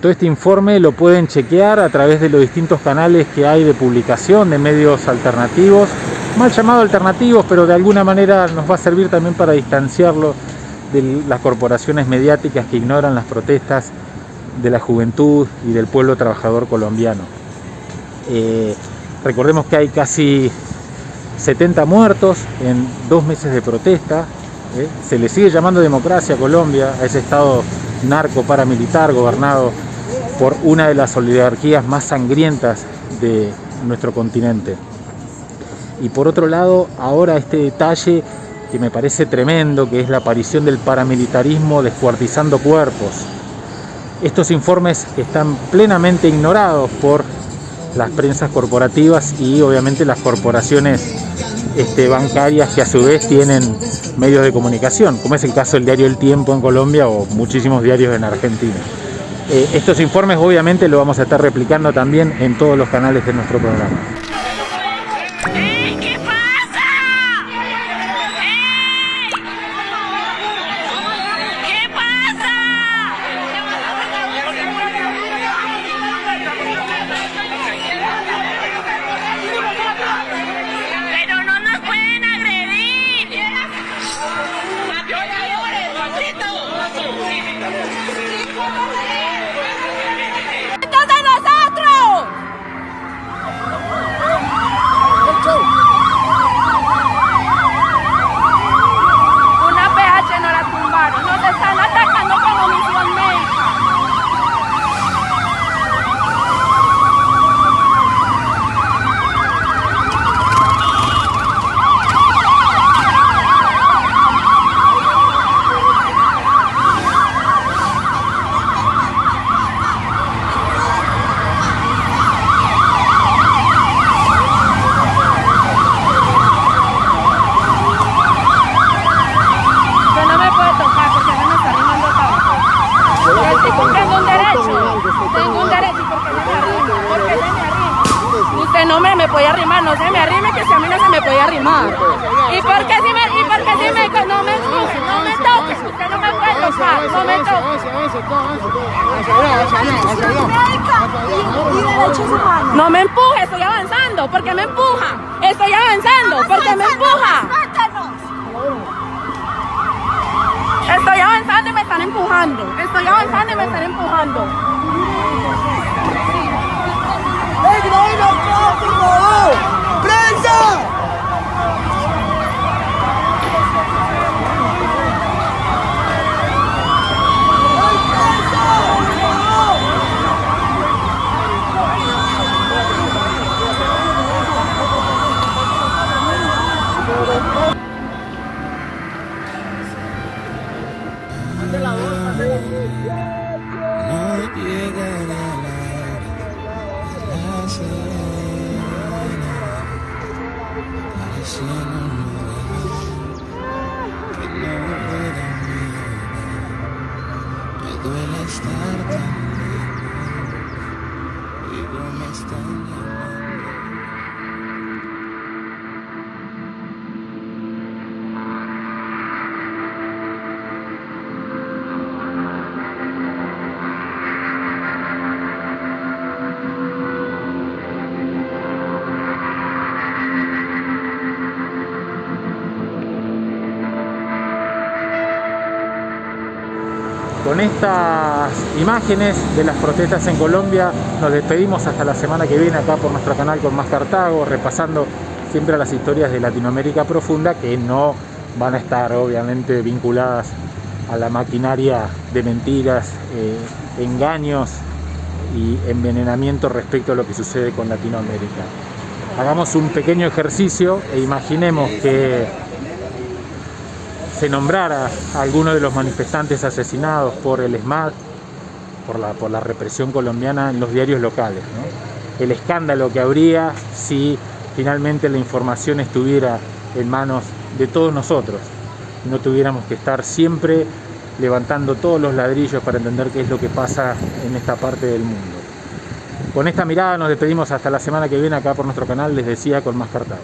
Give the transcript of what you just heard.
Todo este informe lo pueden chequear a través de los distintos canales que hay de publicación de medios alternativos, mal llamados alternativos, pero de alguna manera nos va a servir también para distanciarlo de las corporaciones mediáticas que ignoran las protestas de la juventud y del pueblo trabajador colombiano. Eh, recordemos que hay casi 70 muertos en dos meses de protesta. ¿Eh? Se le sigue llamando democracia a Colombia, a ese estado narco paramilitar gobernado por una de las oligarquías más sangrientas de nuestro continente. Y por otro lado, ahora este detalle que me parece tremendo, que es la aparición del paramilitarismo descuartizando cuerpos. Estos informes están plenamente ignorados por las prensas corporativas y obviamente las corporaciones este, bancarias que a su vez tienen medios de comunicación, como es el caso del diario El Tiempo en Colombia o muchísimos diarios en Argentina. Eh, estos informes obviamente lo vamos a estar replicando también en todos los canales de nuestro programa. Puede arrimar, no se me arrime, que si a mí no se me puede arrimar. ¿Y por qué si me, y por qué si me, no me no me toque, usted no me puede tocar, no me toque. No me empuje, estoy avanzando, porque me empuja, estoy avanzando, porque me empuja. Estoy avanzando y me están empujando, estoy avanzando y me están empujando. duele estar tan lejos y no me extraña. Con estas imágenes de las protestas en Colombia nos despedimos hasta la semana que viene acá por nuestro canal con más Cartago, repasando siempre las historias de Latinoamérica profunda que no van a estar obviamente vinculadas a la maquinaria de mentiras, eh, engaños y envenenamiento respecto a lo que sucede con Latinoamérica. Hagamos un pequeño ejercicio e imaginemos que se nombrara a alguno de los manifestantes asesinados por el ESMAD, por la, por la represión colombiana en los diarios locales. El escándalo que habría si finalmente la información estuviera en manos de todos nosotros. No tuviéramos que estar siempre levantando todos los ladrillos para entender qué es lo que pasa en esta parte del mundo. Con esta mirada nos despedimos hasta la semana que viene acá por nuestro canal, les decía, con más Cartago.